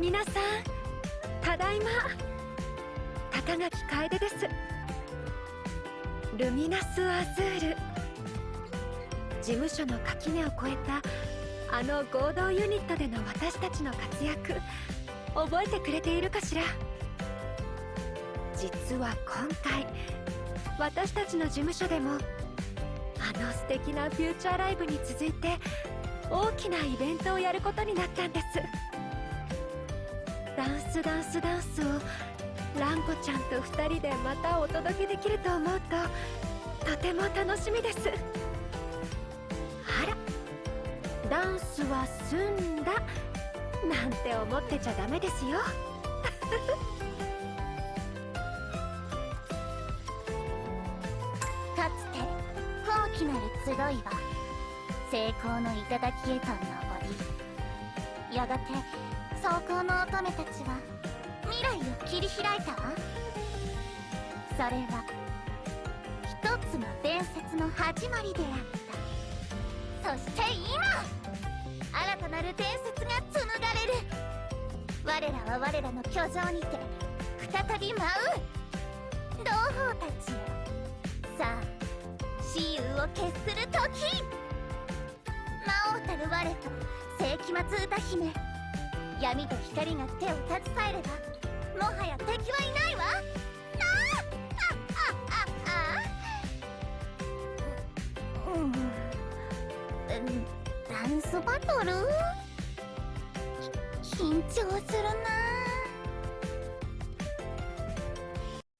皆さんただいま高垣楓です。ルミナス・アズール。事務所の垣根を越えたあの合同ユニットでの私たちの活躍覚えてくれているかしら？実は今回私たちの事務所でもあの素敵なフューチャーライブに続いて大きなイベントをやることになったんです。ダンスダンスダンスをランコちゃんと2人でまたお届けできると思うととても楽しみです。あらダンスは済んだ。なんて思ってちゃダメですよ。かつて高貴なる集いは成功の頂へと登りやがて走行の乙女たちは未来を切り開いたわそれは一つの伝説の始まりであった。そして今新たなる伝説が紡がれる。我らは我らの居城にて再び舞う。同胞たちよ。さあ雌雄を決する時。魔王たる我と世紀末歌姫。闇と光が手を携えればもはや敵はいないわ。なあうんダンスバトル緊張するな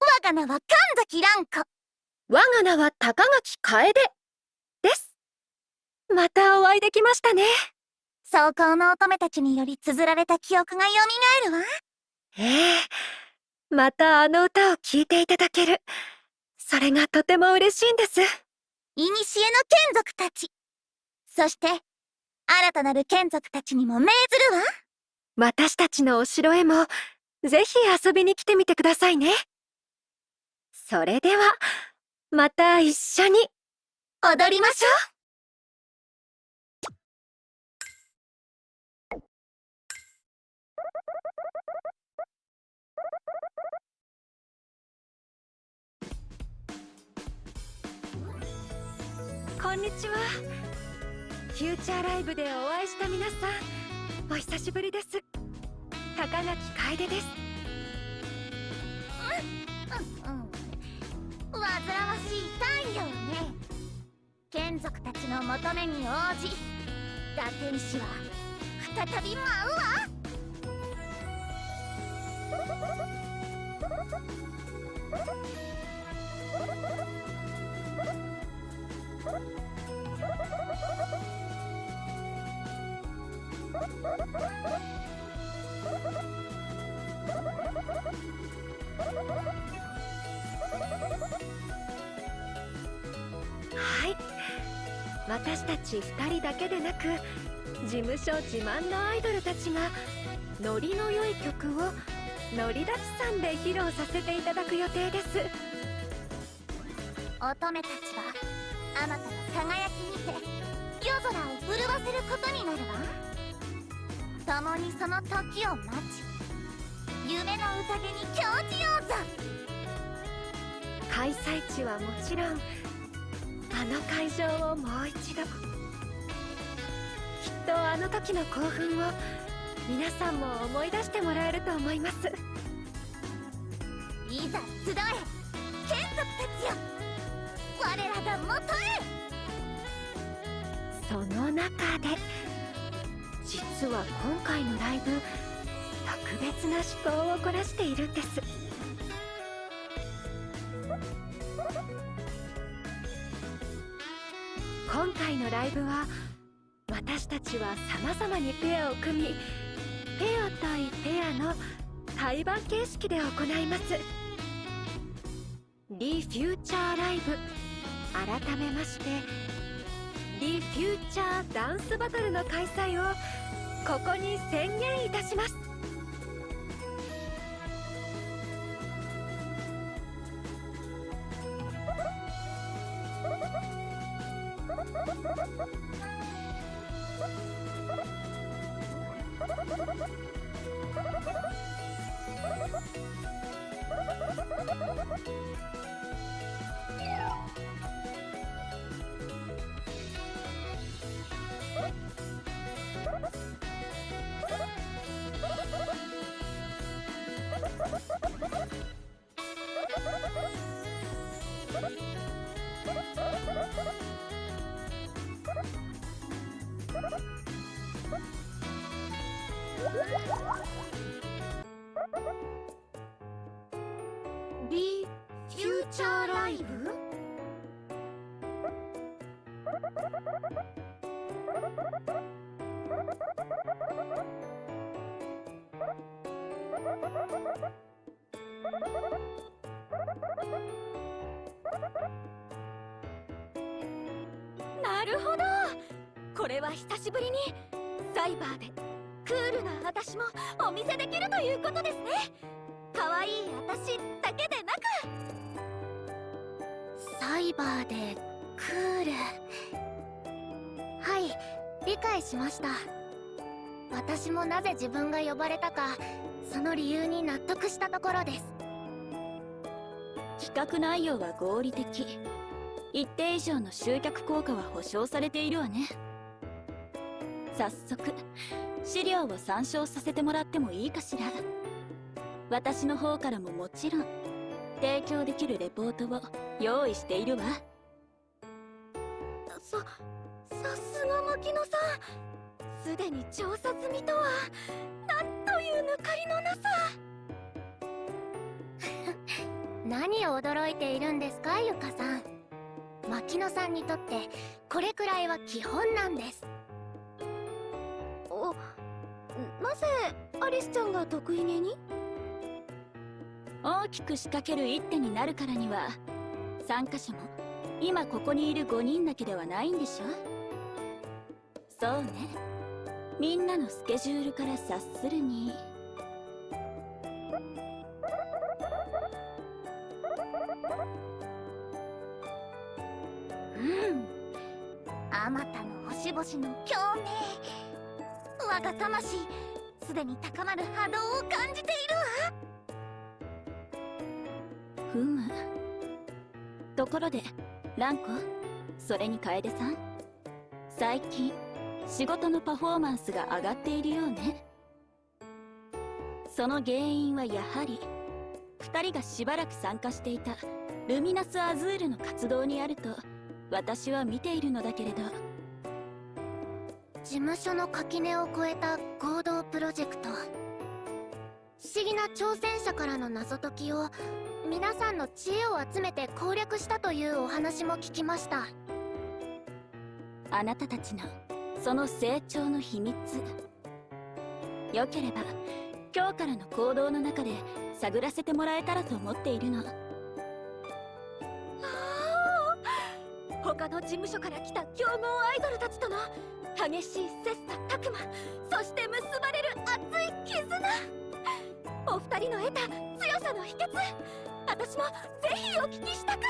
我が名は神崎蘭子我が名は高垣楓ですまたお会いできましたね走行の乙女たちにより綴られた記憶が蘇るわ。ええ。またあの歌を聴いていただける。それがとても嬉しいんです。古の眷属たち。そして新たなる眷属たちにも命ずるわ。私たちのお城へもぜひ遊びに来てみてくださいね。それではまた一緒に。踊りましょうこんにちは。フューチャーライブでお会いした皆さんお久しぶりです。高垣楓です。うんうん。煩わしい太陽ね。眷属たちの求めに応じ打天使は再び舞うわ。はい。私たち2人だけでなく事務所自慢のアイドルたちがノリの良い曲をノリ立ちさんで披露させていただく予定です。乙女たちはあまたの輝きにて夜空を震わせることになるわ共にその時を待ち夢の宴に興じようぞ開催地はもちろんあの会場をもう一度きっとあの時の興奮を皆さんも思い出してもらえると思います。いざ集え。眷属たちよ。我らが元へ。その中で。実は今回のライブ特別な思考を凝らしているんです。今回のライブは私たちは様々にペアを組みペア対ペアの対バン形式で行います。リフューチャーライブ。改めましてリフューチャーダンスバトルの開催をここに宣言いたします。ビフューチャーライブ？なるほど。これは久しぶりにサイバーでクールな私もお見せできるということですね。可愛い私だけでなく。サイバーでクール。はい理解しました。私もなぜ自分が呼ばれたかその理由に納得したところです。企画内容は合理的。一定以上の集客効果は保証されているわね。早速資料を参照させてもらってもいいかしら。私の方からももちろん提供できるレポートを用意しているわ。ささすが牧野さん。すでに調査済みとはなんという抜かりのなさ。何を驚いているんですかゆかさん。牧野さんにとってこれくらいは基本なんです。おなぜアリスちゃんが得意げに？大きく仕掛ける一手になるからには参加者も今ここにいる5人だけではないんでしょ？そうね。みんなのスケジュールから察するに。うん。あまたの星々の共鳴。我が魂すでに高まる波動を感じているわ。ふむところでランコそれに楓さん。最近仕事のパフォーマンスが上がっているようね。その原因はやはり2人がしばらく参加していたルミナスアズールの活動にあると私は見ているのだけれど。事務所の垣根を越えた合同プロジェクト。不思議な挑戦者からの謎解きを皆さんの知恵を集めて攻略したというお話も聞きました。あなたたちのその成長の秘密。よければ今日からの行動の中で探らせてもらえたらと思っているの。他の事務所から来た強豪アイドルたちとの激しい切磋琢磨そして結ばれる熱い絆。お二人の得た強さの秘訣私もぜひお聞きしたく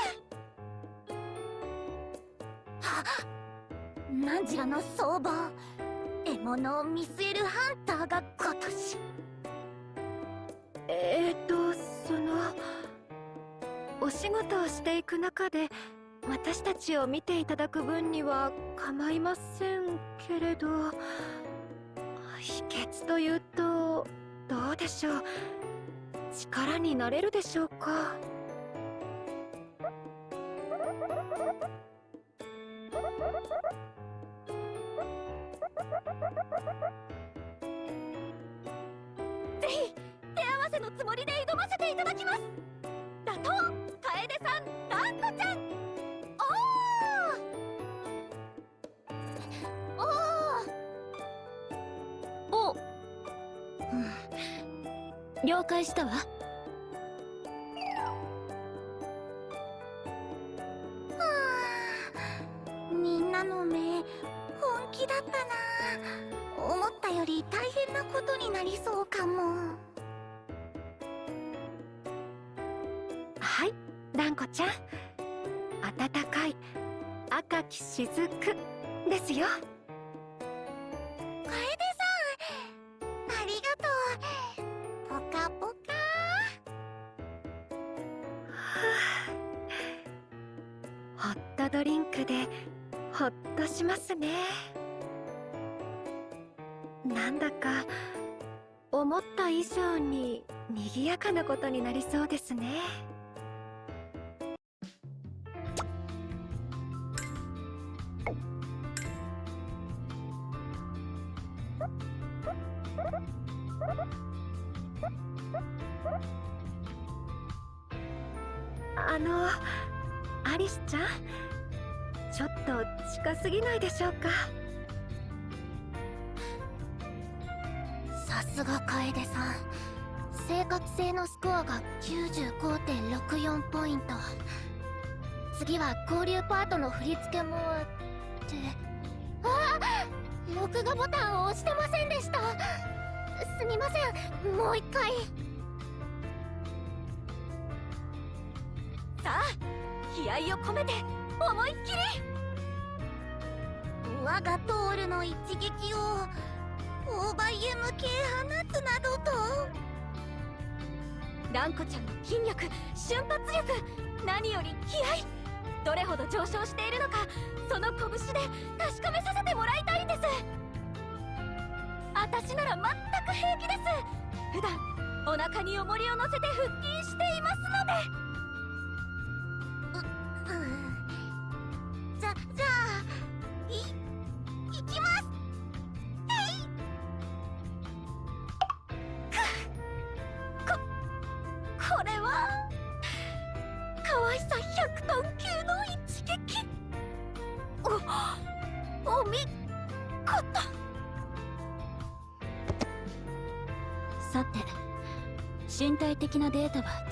何時らの相場獲物を見据えるハンターが今年えーとそのお仕事をしていく中で私たちを見ていただく分には構いませんけれど秘訣というとどうでしょう。力になれるでしょうか？ぜひ手合わせのつもりで挑ませていただきます。打倒楓さんランコちゃん。了解したわ。振り付けもあってあ録画ボタンを押してませんでしたすみませんもう一回さあ気合を込めて。思いっきり我がトールの一撃をオーバーへ向け放つなどと。ランコちゃんの筋力瞬発力。何より気合どれほど上昇しているのかその拳で確かめさせてもらいたいんです。私なら全く平気です。普段お腹に重りを乗せて腹筋していますので。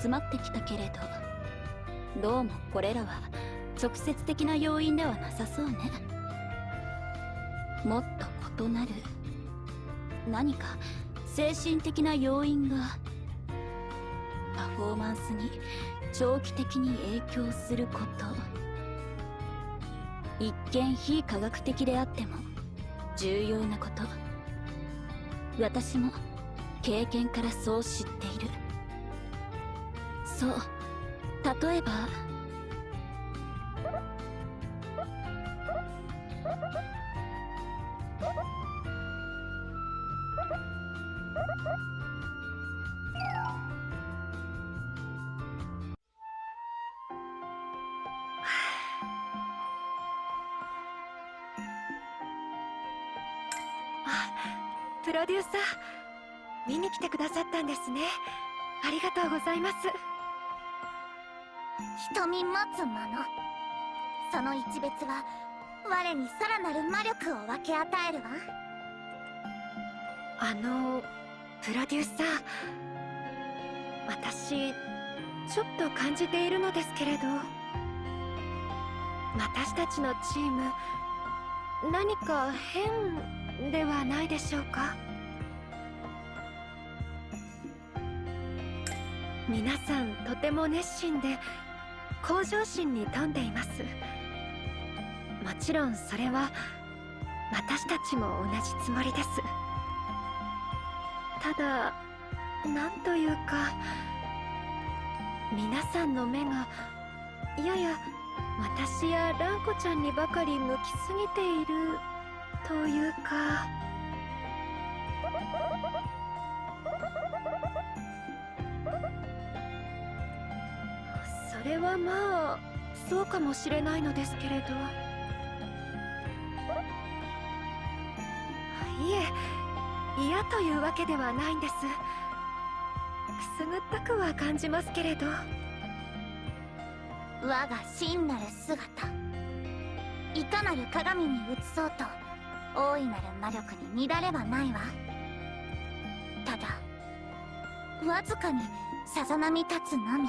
集まってきたけれどどうもこれらは直接的な要因ではなさそうね。もっと異なる何か精神的な要因がパフォーマンスに長期的に影響すること。一見非科学的であっても重要なこと。私も経験からそう知っている。そう。例えば。あプロデューサー。見に来てくださったんですね。ありがとうございます。瞳持つもの。その一別は我にさらなる魔力を分け与えるわ。あのプロデューサー。私ちょっと感じているのですけれど。私たちのチーム何か変ではないでしょうか？皆さんとても熱心で向上心に富んでいます。もちろんそれは私たちも同じつもりです。ただなんというか皆さんの目がやや私やランコちゃんにばかり向きすぎているというか。そうかもしれないのですけれど。いえ。嫌というわけではないんです。くすぐったくは感じますけれど。我が真なる姿。いかなる鏡に映そうと大いなる魔力に乱れはないわ。ただわずかにさざ波立つのみ。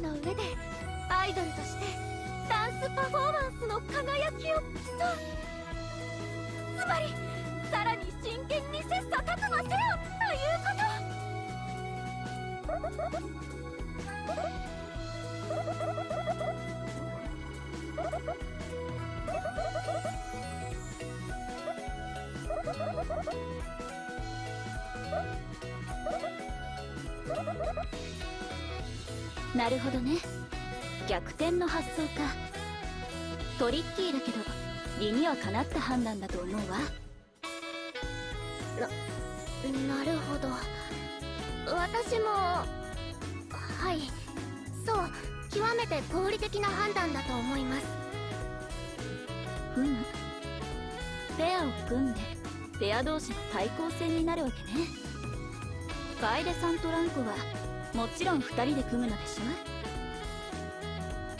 の上でなるほどね。逆転の発想か。トリッキーだけど理にはかなった判断だと思うわ。なるほど。私もはい。そう極めて合理的な判断だと思います。ふむ。ペアを組んでペア同士の対抗戦になるわけね。楓さんとランコはもちろん2人で組むのでし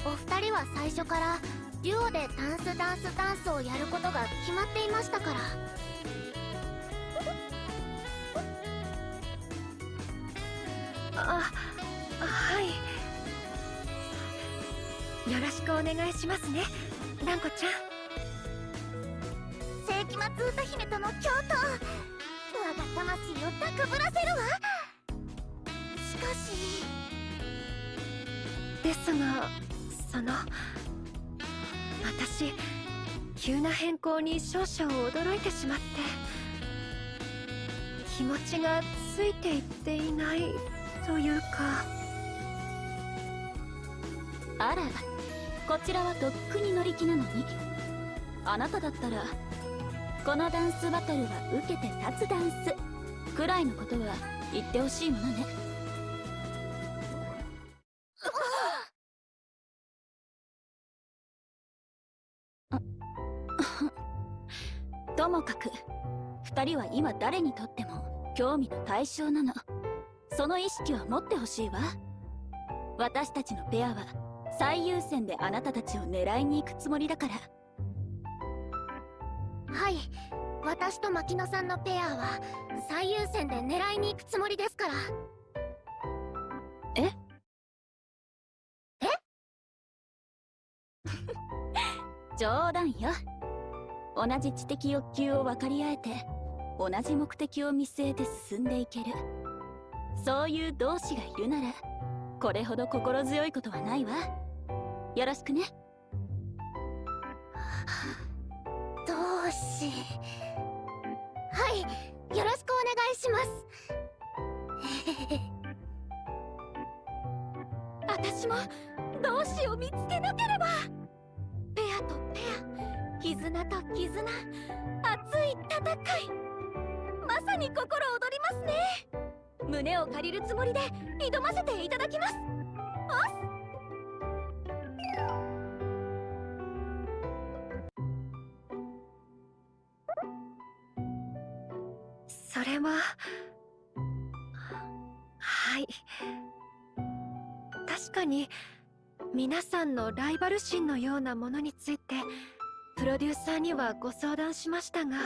お二人は最初からデュオでダンスダンスダンスをやることが決まっていましたから。あはい。よろしくお願いしますねランコちゃん。世紀末歌姫との共闘我が魂を高ぶらせるわですがその私急な変更に少々驚いてしまって気持ちがついていっていないというか。あらこちらはとっくに乗り気なのに。あなただったらこのダンスバトルは受けて立つダンスくらいのことは言ってほしいものね。もかく二人は今誰にとっても興味の対象なの。その意識は持ってほしいわ。私たちのペアは最優先であなたたちを狙いに行くつもりだから。はい。私と牧野さんのペアは最優先で狙いに行くつもりですから。え？え？冗談よ同じ知的欲求を分かり合えて同じ目的を見据えて進んでいける。そういう同志がいるならこれほど心強いことはないわ。よろしくね。同志。はいよろしくお願いします。私も同志を見つけなければ。ペアとペア絆と絆熱い戦い。まさに心躍りますね。胸を借りるつもりで挑ませていただきます。それははい。確かに皆さんのライバル心のようなものについてプロデューサーにはご相談しましたが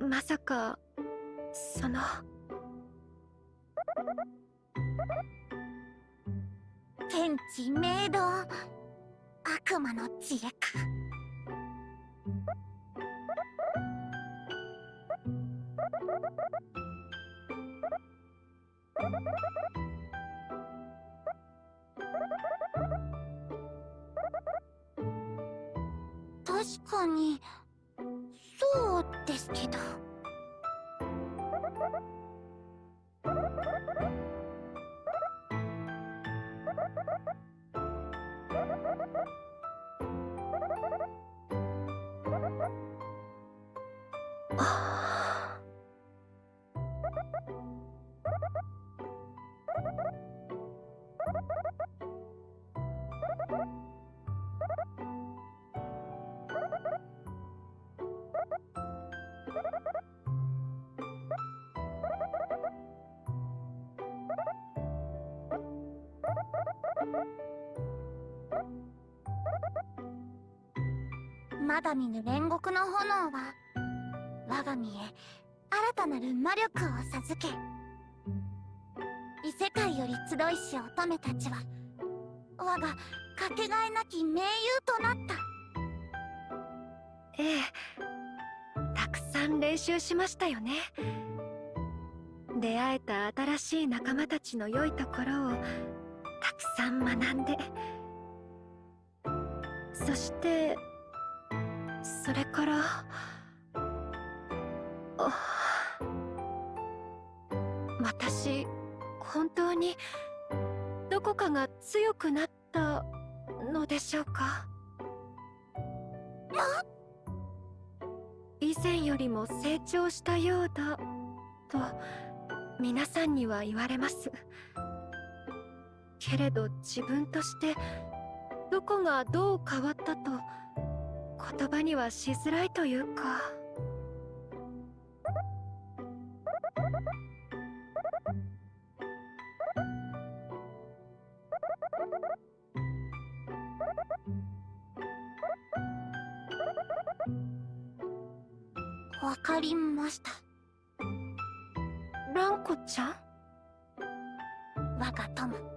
まさかその。天地明道。悪魔の知恵か。確かにそうですけど。あまだ見ぬ煉獄の炎は我が身へ新たなる魔力を授け異世界より集いし乙女たちは我がかけがえなき盟友となった。ええたくさん練習しましたよね。出会えた新しい仲間たちの良いところをたくさん学んで。そしてそれから私本当にどこかが強くなったのでしょうか？以前よりも成長したようだと皆さんには言われます。けれど自分としてどこがどう変わったと言葉にはしづらいというか。わかりました。蘭子ちゃん？我が友。そ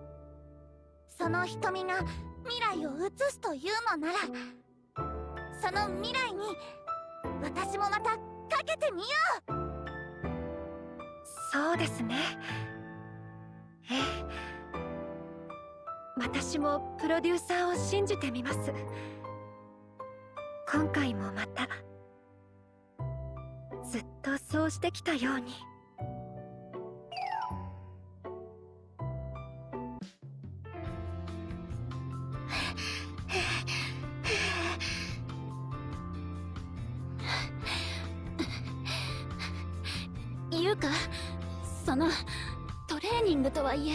の瞳が未来を映すというのならその未来に私もまたかけてみよう。そうですね。ええ。私もプロデューサーを信じてみます。今回もまたずっとそうしてきたように。いえ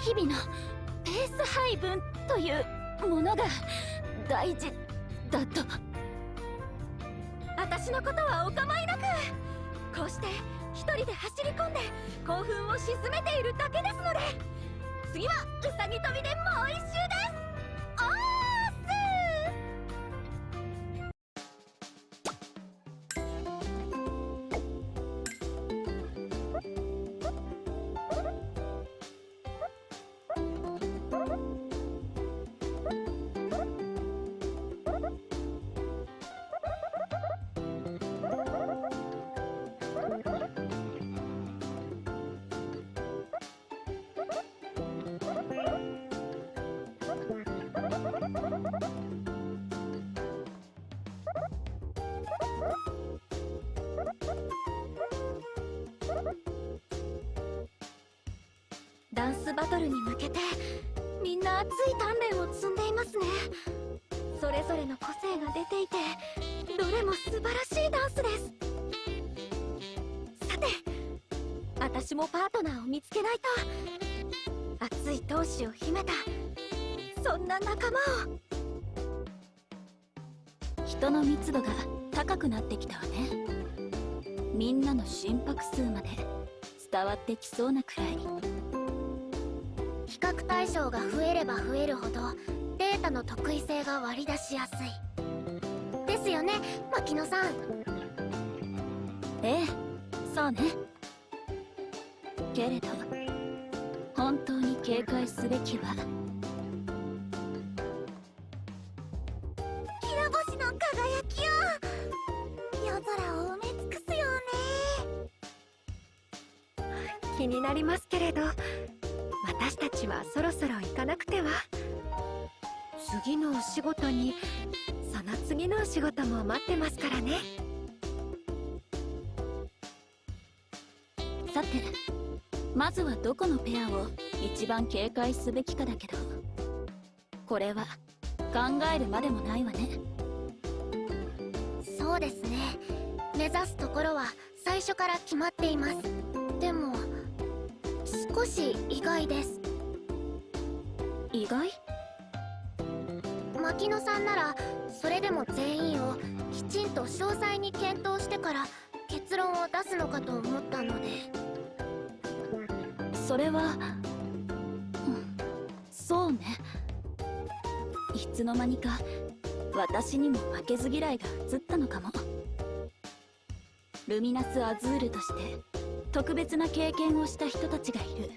日々のペース配分というものが大事だと。私のことはお構いなく。こうして一人で走り込んで興奮を鎮めているだけですので。次はうさぎ跳びでもう一周でダンスバトルに向けてみんな熱い鍛錬を積んでいますね。それぞれの個性が出ていてどれも素晴らしいダンスです。さて私もパートナーを見つけないと。熱い闘志を秘めたそんな仲間を。人の密度が高くなってきたわね。みんなの心拍数まで伝わってきそうなくらい。比較対象が増えれば増えるほどデータの特異性が割り出しやすい。ですよね牧野さん。ええそうね。けれど本当に警戒すべきはってますからね。さてまずはどこのペアを一番警戒すべきかだけど。これは考えるまでもないわね。そうですね。目指すところは最初から決まっています。でも少し意外です。意外？牧野さんならそれでも全員をきちんと詳細に検討してから結論を出すのかと思ったので。それは、そうね。いつの間にか私にも負けず嫌いが移ったのかも。ルミナス・アズールとして特別な経験をした人たちがいる。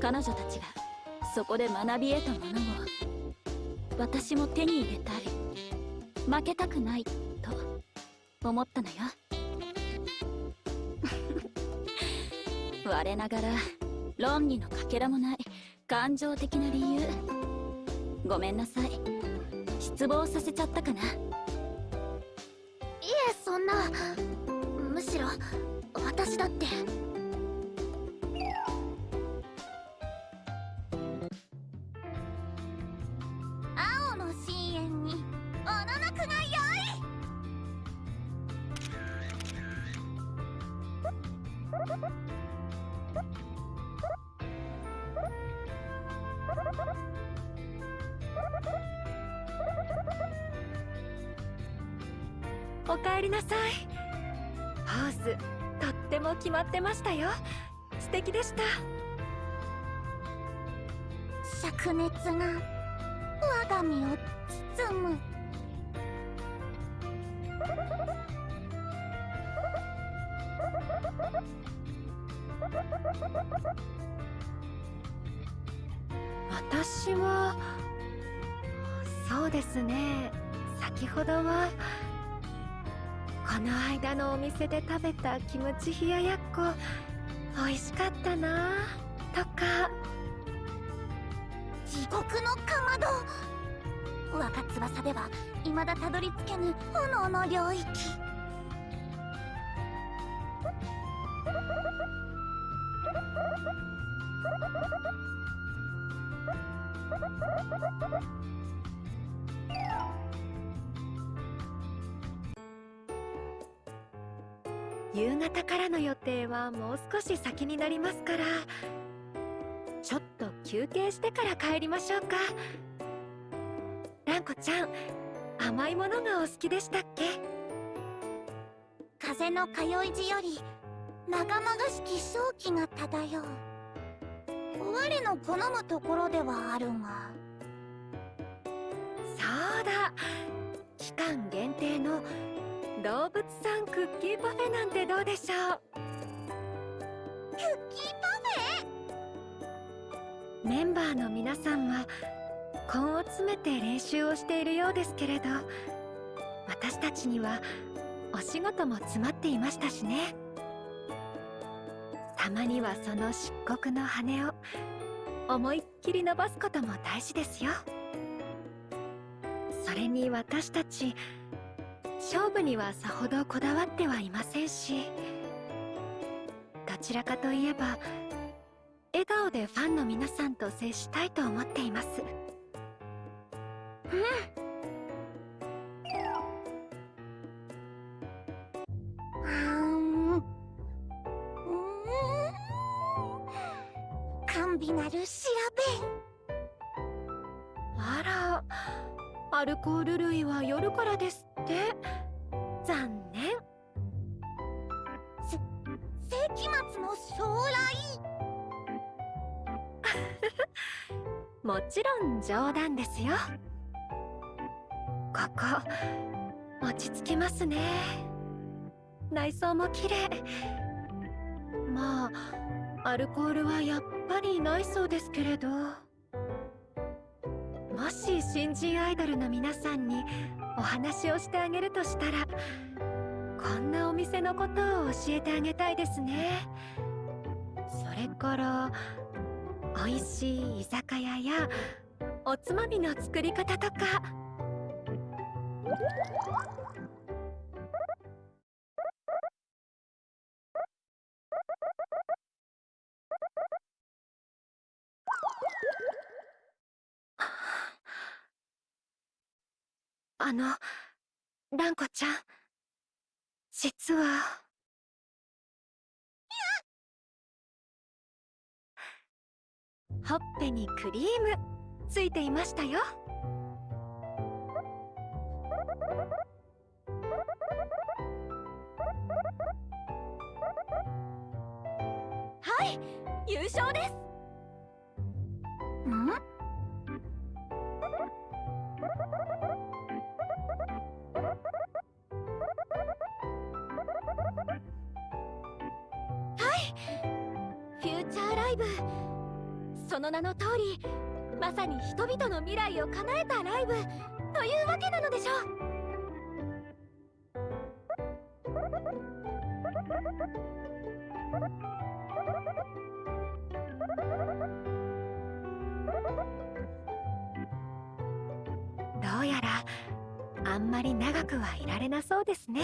彼女たちがそこで学び得たものを私も手に入れたい負けたくないと思ったのよ。我ながら論理のかけらもない。感情的な理由。ごめんなさい。失望させちゃったかな。いえそんな。むしろ私だって。たキムチ冷ややっこ。美味しかったな。とか。地獄のかまど。若翼では未だたどり着けぬ炎の領域。夕方からの予定はもう少し先になりますからちょっと休憩してから帰りましょうか。ランコちゃん甘いものがお好きでしたっけ？風の通い地より長々しき正気が漂う。我の好むところではあるが。そうだ。期間限定の動物さんクッキーパフェなんてどうでしょう？クッキーパフェ。メンバーの皆さんは根を詰めて練習をしているようですけれど私たちにはお仕事も詰まっていましたしね。たまにはその漆黒の羽を思いっきり伸ばすことも大事ですよ。それに私たち勝負にはさほどこだわってはいませんしどちらかといえば笑顔でファンの皆さんと接したいと思っています。うん。甘美なる調べ。アルコール類は夜からですって。残念。世紀末の将来。もちろん冗談ですよ。ここ落ち着きますね。内装も綺麗。まあアルコールはやっぱりないそうですけれど。もし新人アイドルの皆さんにお話をしてあげるとしたらこんなお店のことを教えてあげたいですね。それから美味しい居酒屋やおつまみの作り方とか。あのランコちゃん。実は。ほっぺにクリーム。ついていましたよ。はい優勝です。ん？その名の通りまさに人々の未来を叶えたライブというわけなのでしょう。どうやらあんまり長くはいられなそうですね。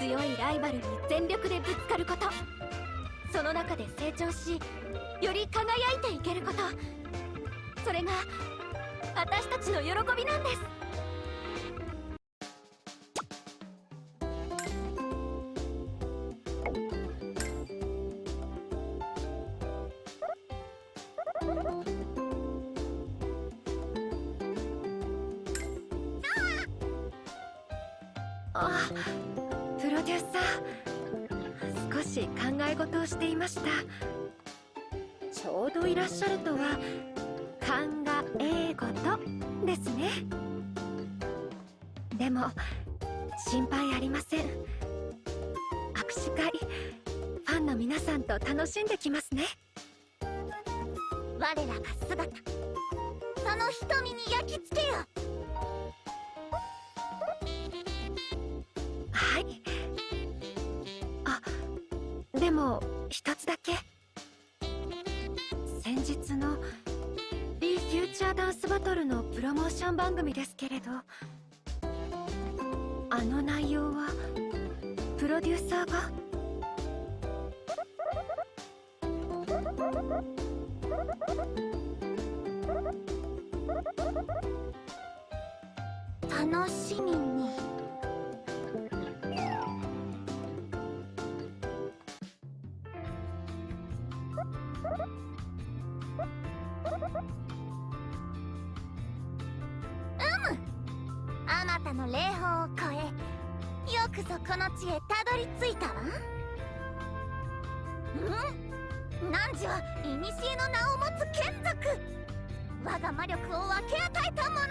強いライバルに全力でぶつかること。その中で成長しより輝いていけること。それが私たちの喜びなんです。あまたの霊峰を越えよくぞこの地へたどり着いたわ。うん？汝は古の名を持つ眷属。我が魔力を分け与えたものよ。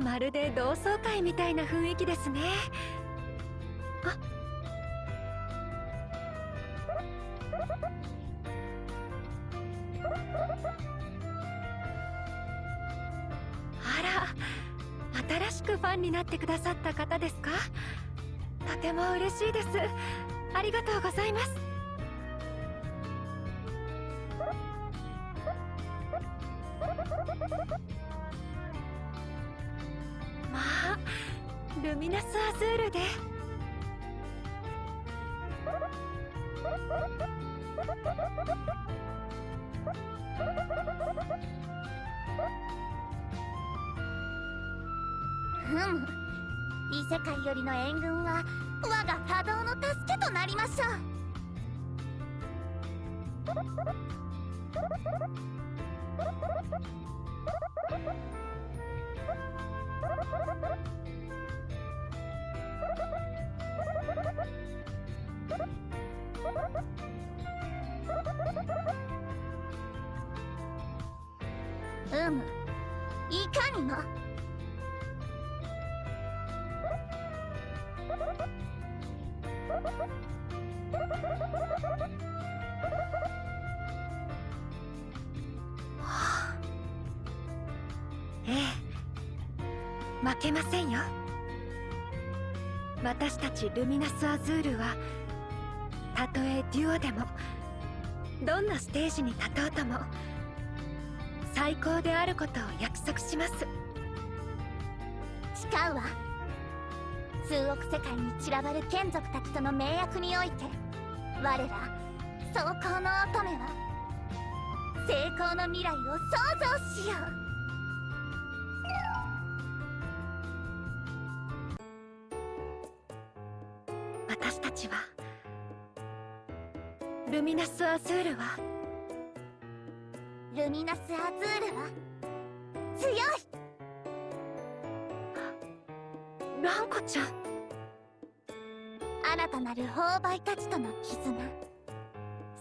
まるで同窓会みたいな雰囲気ですね。ってくださった方ですか？とても嬉しいです。ありがとうございます。うむいかにも。ええ。負けませんよ。私たちルミナス・アズールはたとえデュオでもどんなステージに立とうとも最高であることを約束します。誓うわ。数億世界に散らばる眷属たちとの盟約において我ら装甲の乙女は成功の未来を創造しよう。私たちはルミナス・アズールはルミナス・アズールは強い。ランコちゃん。新たなる購買たちとの絆。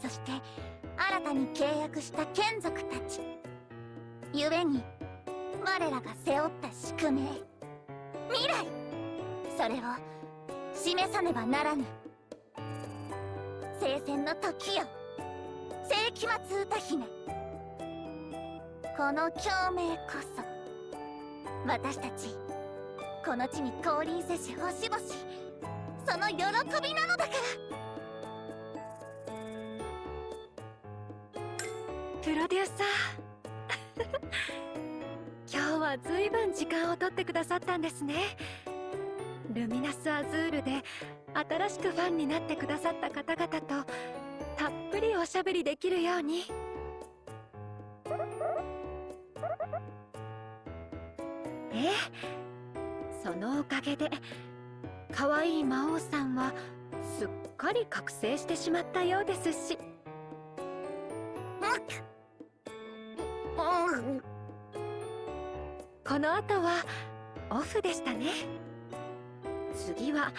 そして新たに契約した眷属たち。故に我らが背負った宿命。未来。それを示さねばならぬ。聖戦の時よ。世紀末歌姫この共鳴こそ。私たちこの地に降臨せし星々その喜びなのだから。プロデューサー今日は随分時間を取ってくださったんですね。ルミナス・アズールで新しくファンになってくださった方々とたっぷりおしゃべりできるように。ええそのおかげで可愛い魔王さんはすっかり覚醒してしまったようですし。この後はオフでしたね。次は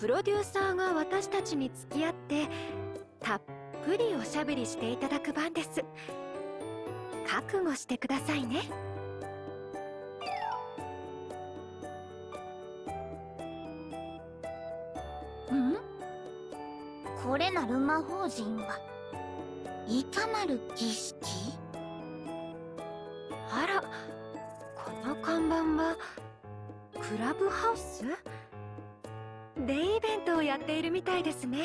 プロデューサーが私たちに付き合ってたっぷりおしゃべりしていただく番です。覚悟してくださいね。れなる魔法陣はいかなる儀式？あらこの看板はクラブハウス？デイイベントをやっているみたいですね。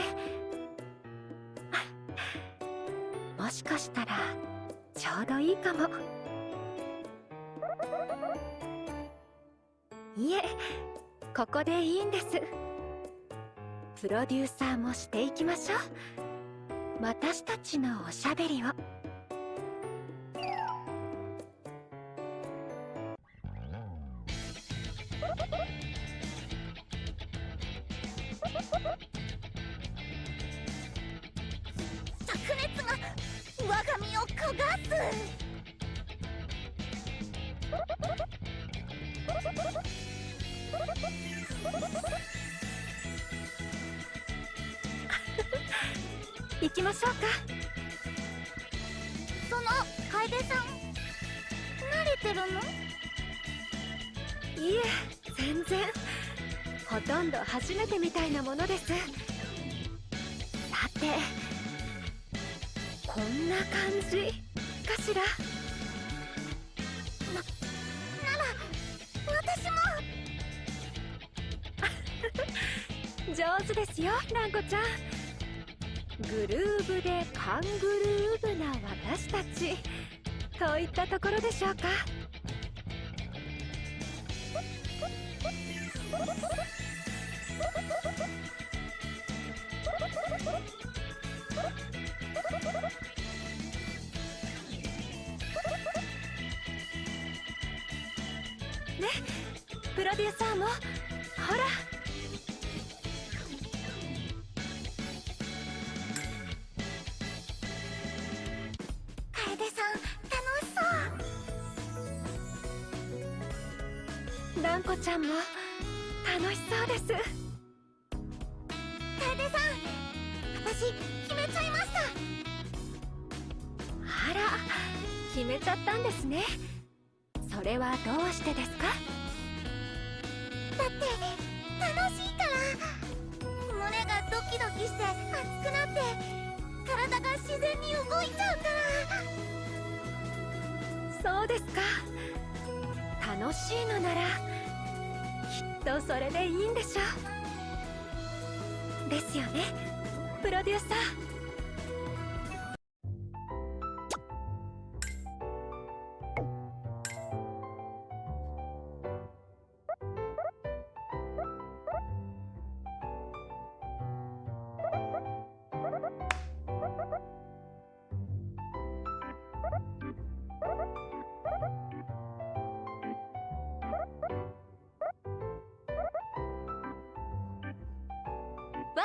もしかしたらちょうどいいかも。いえここでいいんです。プロデューサーもしていきましょう。私たちのおしゃべりを。こんな感じかしら？なら私も。上手ですよランコちゃん。グルーヴでカングルーブな私たち。といったところでしょうか？ロデューサーも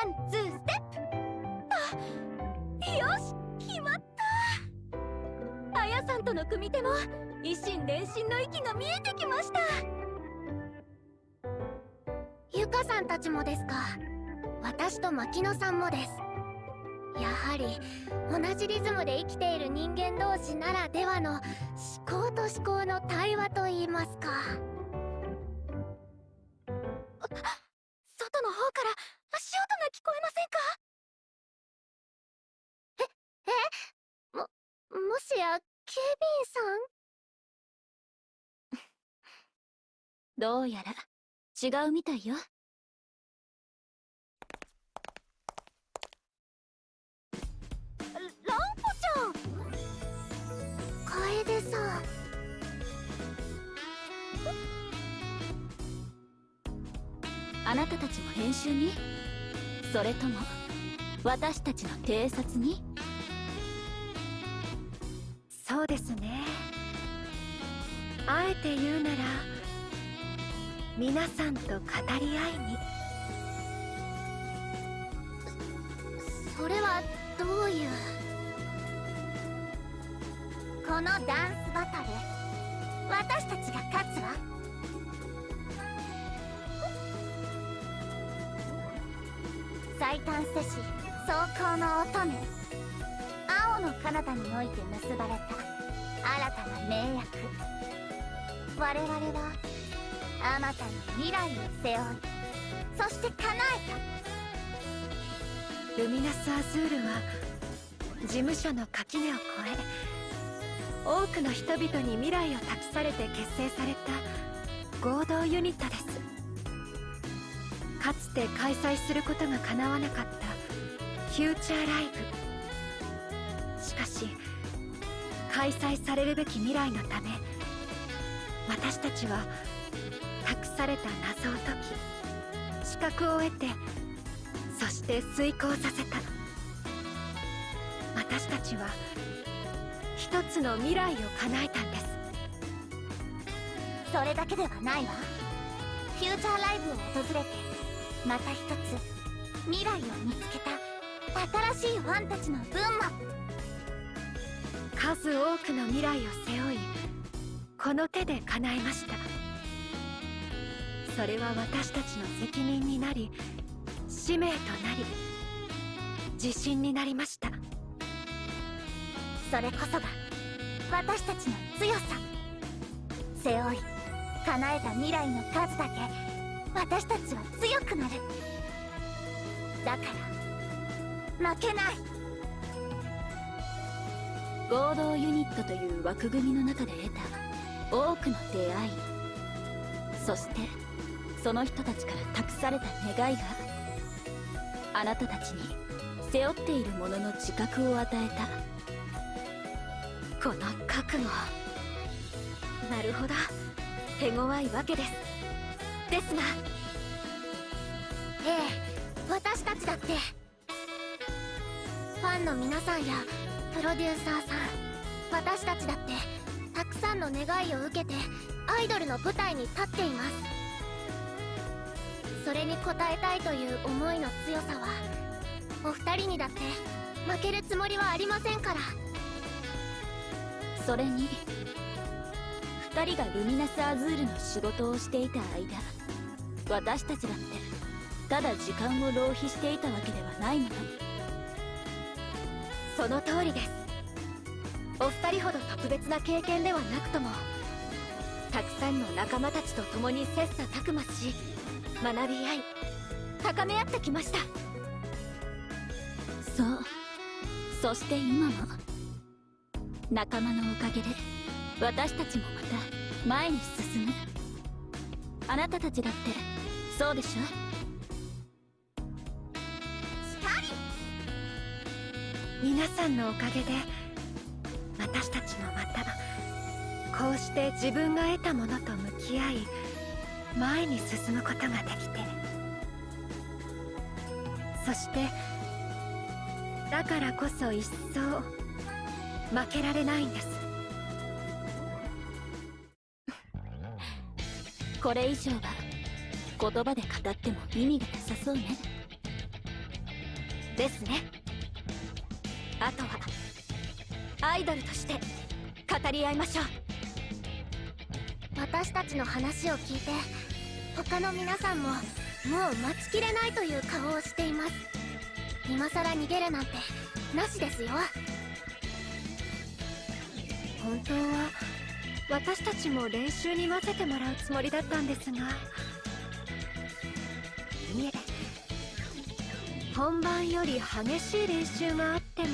ワンツーステップ。あよし決まった。あやさんとの組手も一心伝心の息が見えてきました。ゆかさんたちもですか。私と牧野さんもです。やはり同じリズムで生きている人間同士ならではの思考と思考の対話といいますか。どうやら違うみたいよ。ランコちゃん。楓さん。あなたたちも練習に？それとも私たちの偵察に？そうですね。あえて言うなら皆さんと語り合いに。それはどういう？このダンスバトル？私たちが勝つわ。最短世史走行の乙女青の彼方において結ばれた新たな盟約我々はあまたの未来を背負いそして叶えたルミナス・アズールは事務所の垣根を越え多くの人々に未来を託されて結成された合同ユニットですかつて開催する。ことが叶わなかったフューチャーライブしかし開催される。べき未来のため私たちはされた謎を解き資格を得てそして遂行させた。私たちは一つの未来を叶えたんです。それだけではないわ。フューチャーライブを訪れてまた一つ未来を見つけた新しいファンたちの分も数多くの未来を背負いこの手で叶えましたそれは私たちの責任になり使命となり自信になりました。それこそが私たちの強さ。背負い叶えた未来の数だけ私たちは強くなる。だから負けない。合同ユニットという枠組みの中で得た多くの出会い。そしてその人たちから託された願いがあなたたちに背負っているものの自覚を与えた。この覚悟。なるほど。手強いわけです。ですが。ええ私たちだって。ファンの皆さんやプロデューサーさん。私たちだってたくさんの願いを受けてアイドルの舞台に立っています。それに応えたいという思いの強さはお二人にだって負けるつもりはありませんから。それに2人がルミナスアズールの仕事をしていた間私たちだってただ時間を浪費していたわけではないものその通りです。お二人ほど特別な経験ではなくともたくさんの仲間たちと共に切磋琢磨し学び合い高め合ってきました。そう。そして今も仲間のおかげで私たちもまた前に進む。あなたたちだってそうでしょ？皆さんのおかげで私たちもまたこうして自分が得たものと向き合い前に進むことができてそしてだからこそ一層負けられないんです。これ以上は言葉で語っても意味がなさそうね。ですね。あとはアイドルとして語り合いましょう。私たちの話を聞いて他の皆さんももう待ちきれないという顔をしています。今さら逃げるなんてなしですよ。本当は私たちも練習に混ぜてもらうつもりだったんですが。いえ本番より激しい練習があっても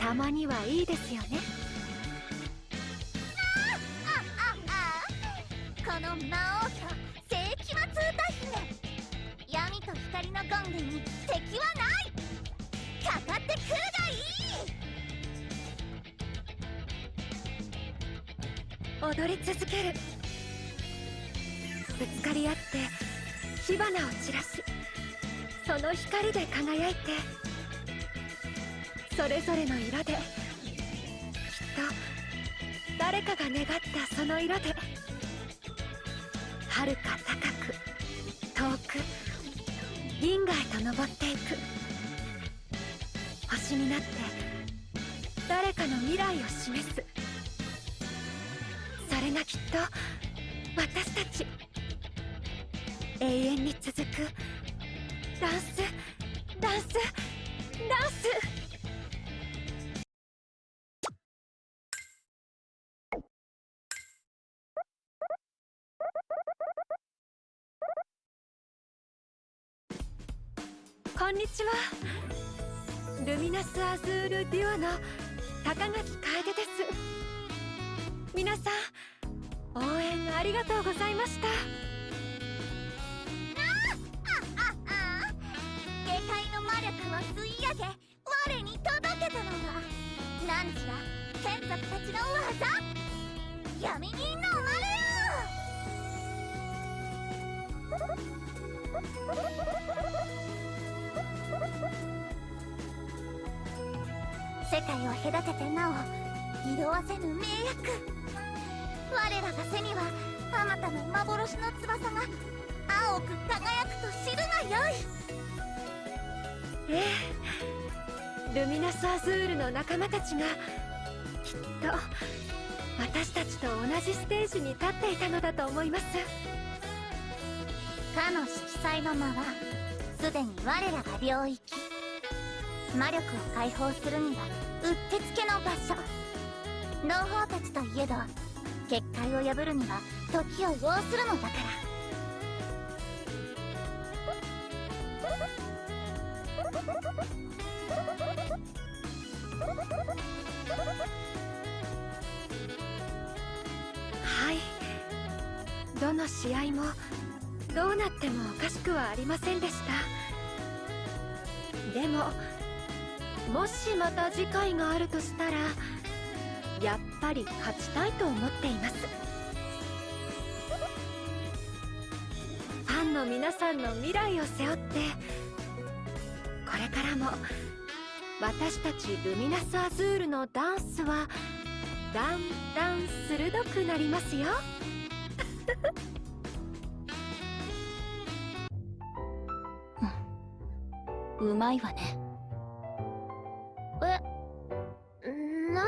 たまにはいいですよねングに敵はない。かかってくるがいい。踊り続ける。ぶつかり合って火花を散らしその光で輝いて。それぞれの色で。きっと誰かが願ったその色で。銀河へと登っていく。星になって誰かの未来を示す。それがきっと私たち永遠に続く。ミナスアズールデュオの高垣楓です。皆さん応援ありがとうございました。下界の魔力を吸い上げ我に届けたのは何時ら眷属たちの技闇に飲まれ世界を隔ててなお色あせぬ名役我らが背にはあまたの幻の翼が青く輝くと知るがよい。ええルミナスアズールの仲間たちがきっと私たちと同じステージに立っていたのだと思います。かの色彩の間はすでに我らが領域魔力を解放するにはうってつけの場所。同胞たちといえど結界を破るには時を要するのだから。はい。どの試合もどうなってもおかしくはありませんでした。でももしまた次回があるとしたらやっぱり勝ちたいと思っています。ファンの皆さんの未来を背負ってこれからも私たちルミナスアズールのダンスはだんだん鋭くなりますよ。うフ、うまいわね。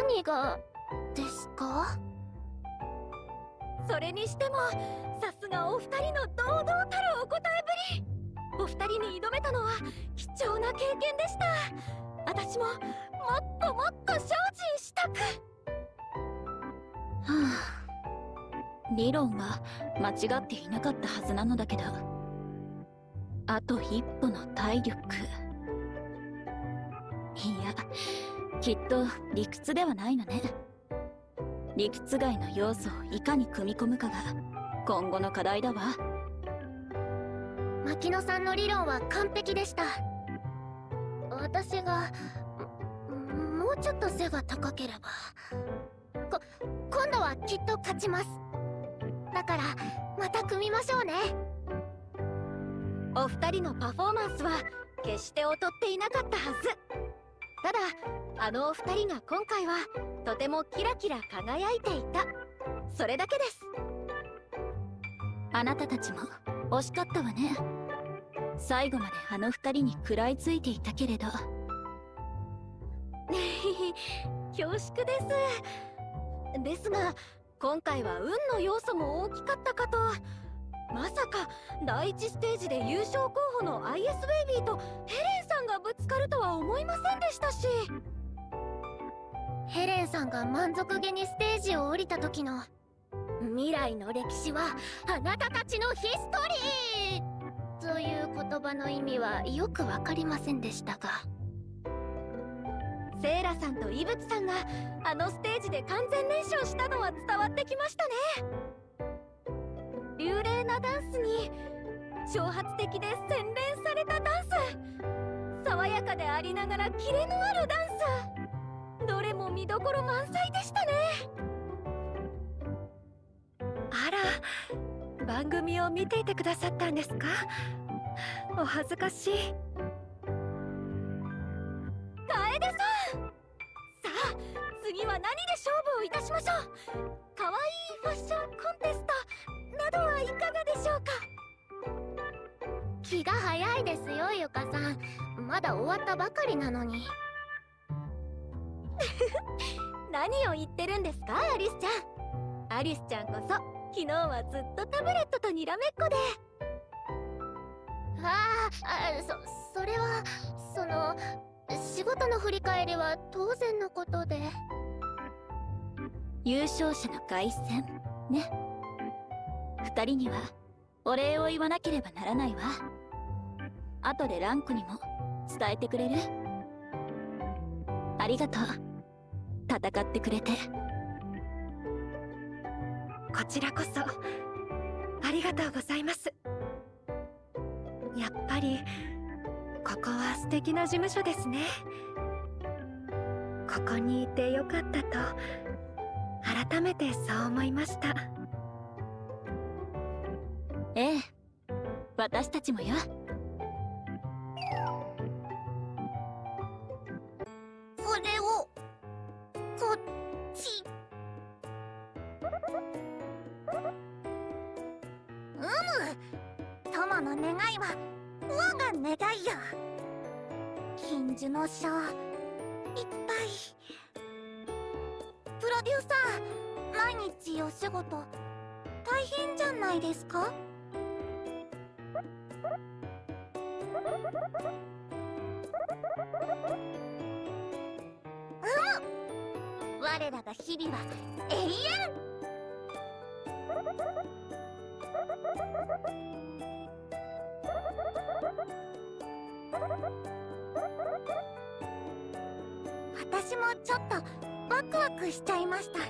何がですか？それにしてもさすがお二人の堂々たるお答えぶり。お二人に挑めたのは貴重な経験でした。私ももっともっと精進したく。はあ。理論は間違っていなかったはずなのだけどあと一歩の体力きっと理屈ではないのね。理屈外の要素をいかに組み込むかが今後の課題だわ。牧野さんの理論は完璧でした。私がももうちょっと背が高ければ。こ今度はきっと勝ちます。だからまた組みましょうね。お二人のパフォーマンスは決して劣っていなかったはず。ただあのお二人が今回はとてもキラキラ輝いていた。それだけです。あなたたちも惜しかったわね。最後まであの二人に食らいついていたけれど。恐縮です。ですが今回は運の要素も大きかったかと。まさか第一ステージで優勝候補の IS ベイビーとヘレンさんがぶつかるとは思いませんでしたしヘレンさんが満足げにステージを降りた時の未来の歴史はあなたたちのヒストリー！という言葉の意味はよくわかりませんでしたが。セイラさんとイブツさんがあのステージで完全燃焼したのは伝わってきましたね。流麗なダンスに挑発的で洗練されたダンス。爽やかでありながらキレのあるダンス。どれも見どころ満載でしたね。あら番組を見ていてくださったんですか？お恥ずかしい。楓さん！さあ次は何で勝負をいたしましょう？かわいいファッションコンテストなどはいかがでしょうか？気が早いですよゆかさん。まだ終わったばかりなのに。何を言ってるんですかアリスちゃん。アリスちゃんこそ昨日はずっとタブレットとにらめっこで。ああそそれはその仕事の振り返りは当然のことで。優勝者の凱旋ね。二人にはお礼を言わなければならないわ。後でランクにも伝えてくれる。ありがとう戦ってくれて。こちらこそありがとうございます。やっぱりここは素敵な事務所ですね。ここにいてよかったと改めてそう思いました。ええ私たちもよ。金樹の書いっぱい。プロデューサー毎日お仕事。大変じゃないですか？うむ我らが日々は永遠。ちょっとワクワクしちゃいました。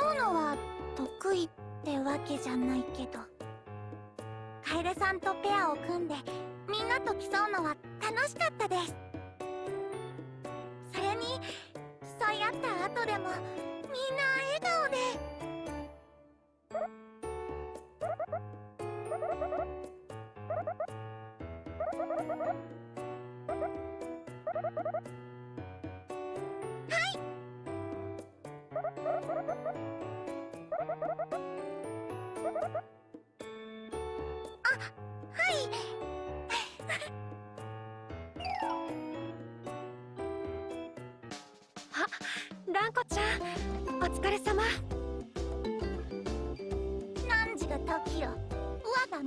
競うのは得意ってわけじゃないけど。楓さんとペアを組んでみんなと競うのは楽しかったです。それに競い合った後でもみんな笑顔で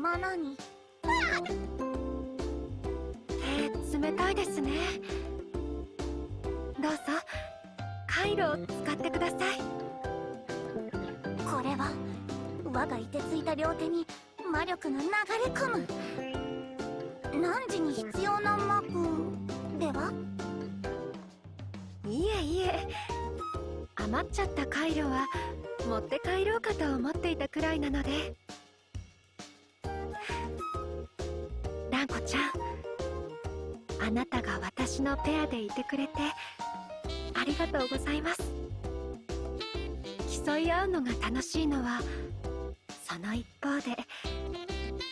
我がものに手冷たいですね。どうぞ。カイロを使ってください。これは我が凍てついた両手に魔力が流れ込む。汝に必要な魔具では？いえいえ。余っちゃったカイロは持って帰ろうかと思っていたくらいなので。のペアでいてくれてありがとうございます。競い合うのが楽しいのはその一方で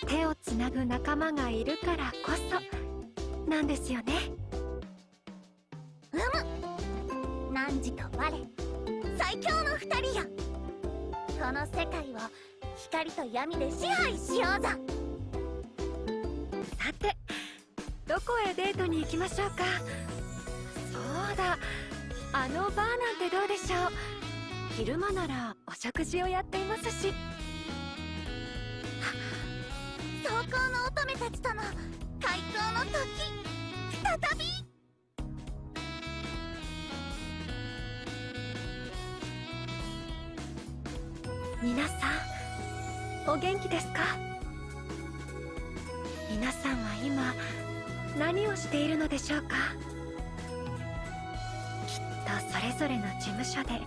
手をつなぐ仲間がいるからこそなんですよね。うむ。汝と我。最強の二人よこの世界を光と闇で支配しようぞ。さてどこへデートに行きましょうか？そうだ。あのバーなんてどうでしょう？昼間ならお食事をやっていますし。走行の乙女たちとの開口の時再び。皆さんお元気ですか？皆さんは今何をしているのでしょうか？きっとそれぞれの事務所でいっ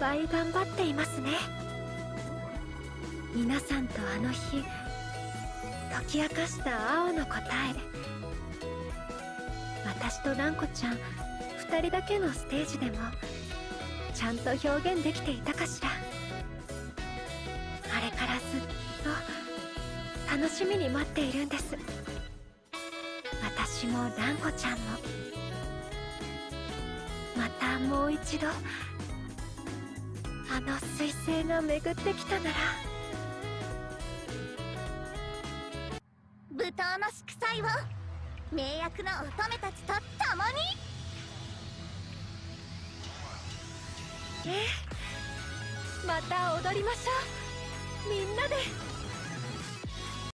ぱい頑張っていますね。皆さんとあの日解き明かした青の答え私とランコちゃん二人だけのステージでもちゃんと表現できていたかしら。あれからずっと楽しみに待っているんです。私もランコちゃんも。またもう一度あの彗星が巡ってきたなら。舞踏の祝祭を名役の乙女たちと共に。ええまた踊りましょう。みんなで